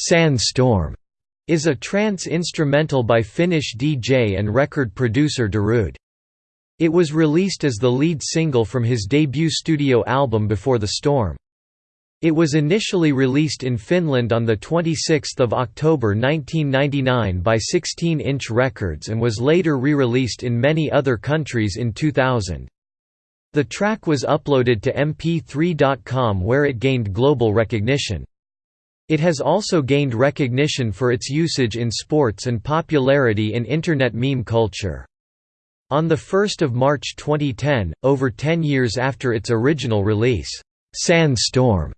Sandstorm is a trance instrumental by Finnish DJ and record producer Darude. It was released as the lead single from his debut studio album Before the Storm. It was initially released in Finland on 26 October 1999 by 16 Inch Records and was later re-released in many other countries in 2000. The track was uploaded to mp3.com where it gained global recognition. It has also gained recognition for its usage in sports and popularity in Internet meme culture. On 1 March 2010, over 10 years after its original release, "'Sandstorm'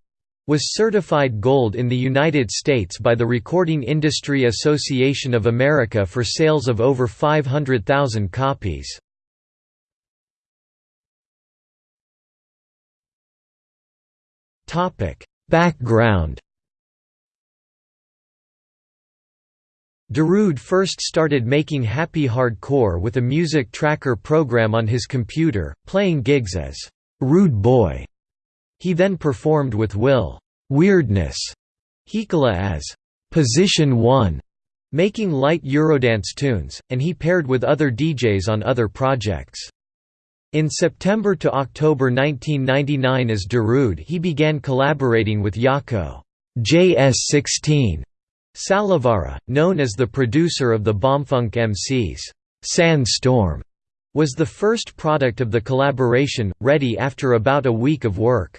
was certified gold in the United States by the Recording Industry Association of America for sales of over 500,000 copies. Background Darude first started making happy hardcore with a music tracker program on his computer, playing gigs as «Rude Boy». He then performed with Will «Weirdness» Heikkilä as «Position 1», making light Eurodance tunes, and he paired with other DJs on other projects. In September to October 1999 as Darude he began collaborating with Jaakko JS16 Salovaara, known as the producer of the Bombfunk MCs, Sandstorm, was the first product of the collaboration, ready after about a week of work.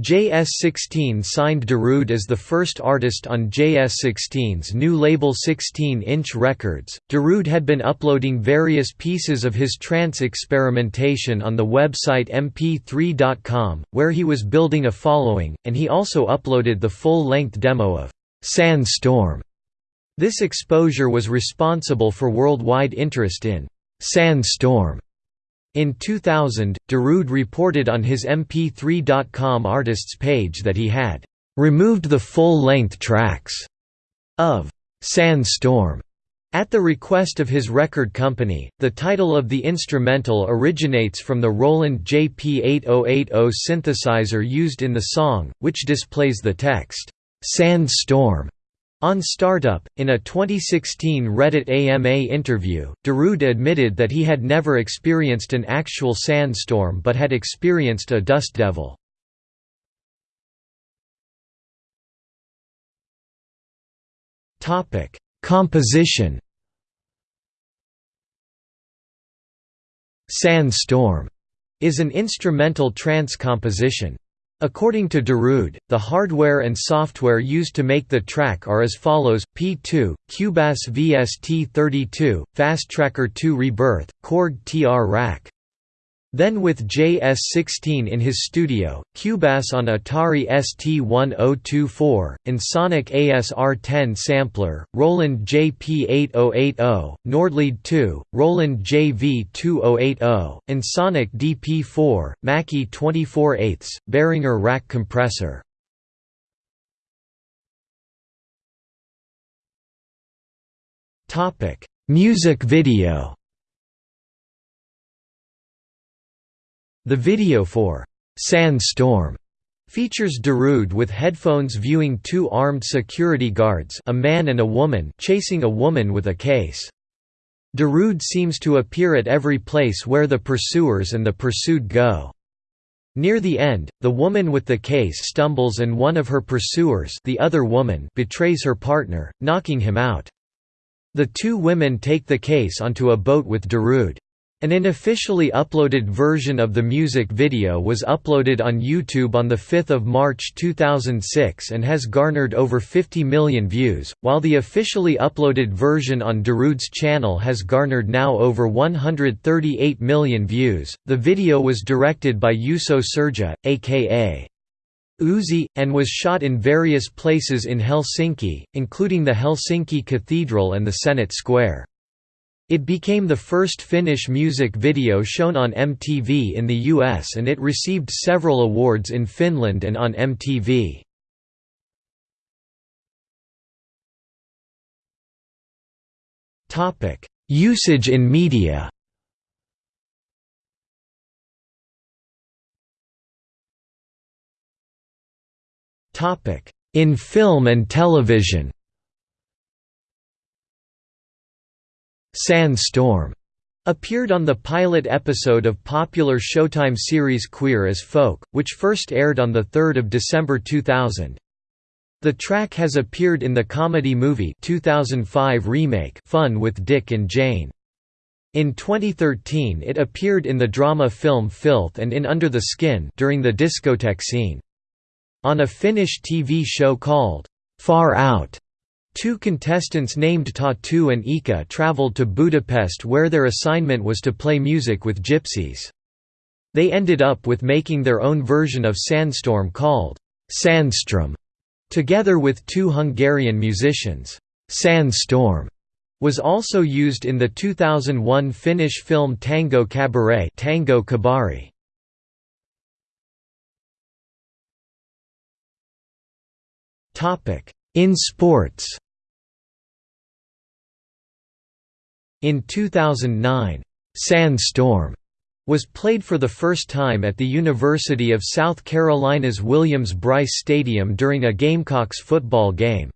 JS16 signed Darude as the first artist on JS16's new label 16 Inch Records. Darude had been uploading various pieces of his trance experimentation on the website mp3.com, where he was building a following, and he also uploaded the full length demo of Sandstorm. This exposure was responsible for worldwide interest in Sandstorm. In 2000, Darude reported on his mp3.com artists page that he had removed the full-length tracks of Sandstorm at the request of his record company, the title of the instrumental originates from the Roland JP8080 synthesizer used in the song, which displays the text, Sandstorm on Startup, in a 2016 Reddit AMA interview, Darude admitted that he had never experienced an actual sandstorm but had experienced a dust devil. Composition Sandstorm is an instrumental trance composition. According to Darude, the hardware and software used to make the track are as follows, P2, Cubase VST32, Fasttracker 2 Rebirth, Korg TR Rack then with JS16 in his studio, Cubase on Atari ST1024, Ensoniq ASR10 sampler, Roland JP8080, Nordlead 2, Roland JV2080, Ensoniq DP4, Mackie 24 8 Behringer rack compressor. Music video The video for Sandstorm features Darude with headphones viewing two armed security guards a man and a woman chasing a woman with a case. Darude seems to appear at every place where the pursuers and the pursued go. Near the end, the woman with the case stumbles and one of her pursuers the other woman betrays her partner, knocking him out. The two women take the case onto a boat with Darude. An unofficially uploaded version of the music video was uploaded on YouTube on 5 March 2006 and has garnered over 50 million views, while the officially uploaded version on Darude's channel has garnered now over 138 million views. The video was directed by Juuso Syrjä, aka Uzi, and was shot in various places in Helsinki, including the Helsinki Cathedral and the Senate Square. It became the first Finnish music video shown on MTV in the US and it received several awards in Finland and on MTV. Usage in media in film and television Sandstorm appeared on the pilot episode of popular Showtime series Queer as Folk, which first aired on 3 December 2000. The track has appeared in the comedy movie 2005 remake Fun with Dick and Jane. In 2013 it appeared in the drama film Filth and in Under the Skin during the discotheque scene. On a Finnish TV show called, Far Out, Two contestants named Tatu and Ika travelled to Budapest where their assignment was to play music with gypsies. They ended up with making their own version of Sandstorm called Sandstrom, together with two Hungarian musicians. Sandstorm was also used in the 2001 Finnish film Tango Cabaret Tango Kabaree. In sports In 2009, "'Sandstorm' was played for the first time at the University of South Carolina's Williams-Brice Stadium during a Gamecocks football game.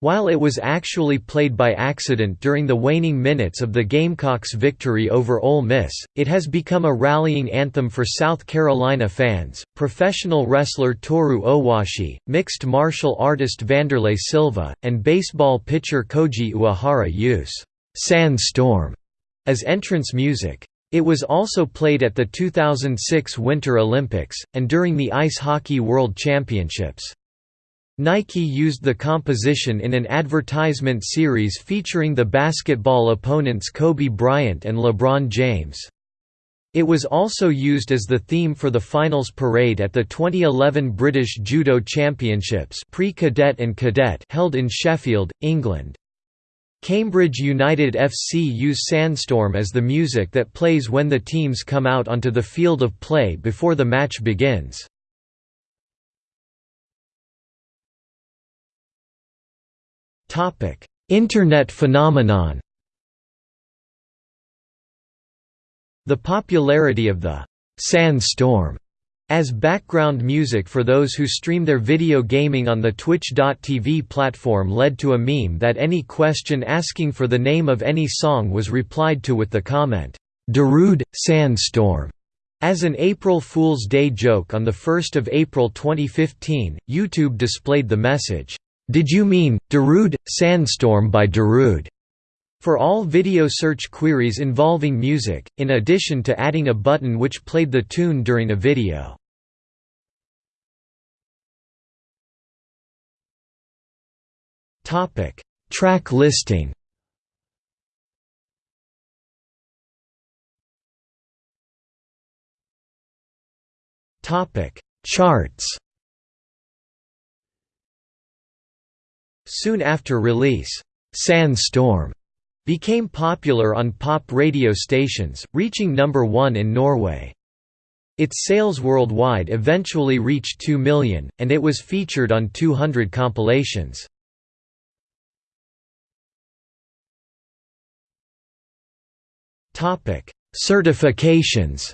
While it was actually played by accident during the waning minutes of the Gamecocks' victory over Ole Miss, it has become a rallying anthem for South Carolina fans. Professional wrestler Toru Owashi, mixed martial artist Vanderlei Silva, and baseball pitcher Koji Uehara use Sandstorm as entrance music. It was also played at the 2006 Winter Olympics, and during the Ice Hockey World Championships. Nike used the composition in an advertisement series featuring the basketball opponents Kobe Bryant and LeBron James. It was also used as the theme for the finals parade at the 2011 British Judo Championships pre-cadet and cadet held in Sheffield, England. Cambridge United FC use Sandstorm as the music that plays when the teams come out onto the field of play before the match begins. Internet phenomenon The popularity of the «sandstorm» as background music for those who stream their video gaming on the Twitch.tv platform led to a meme that any question asking for the name of any song was replied to with the comment, Darude, Sandstorm. As an April Fool's Day joke on 1 April 2015, YouTube displayed the message, "'Did you mean, Darude, Sandstorm by Darude?' for all video search queries involving music, in addition to adding a button which played the tune during a video. Topic: Track listing. Topic: Charts. Soon after release, Sandstorm became popular on pop radio stations, reaching number 1 in Norway. Its sales worldwide eventually reached 2 million, and it was featured on 200 compilations. Certifications.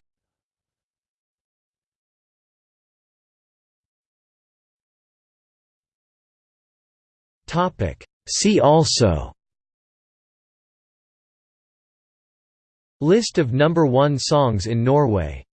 Topic: See also. List of number 1 songs in Norway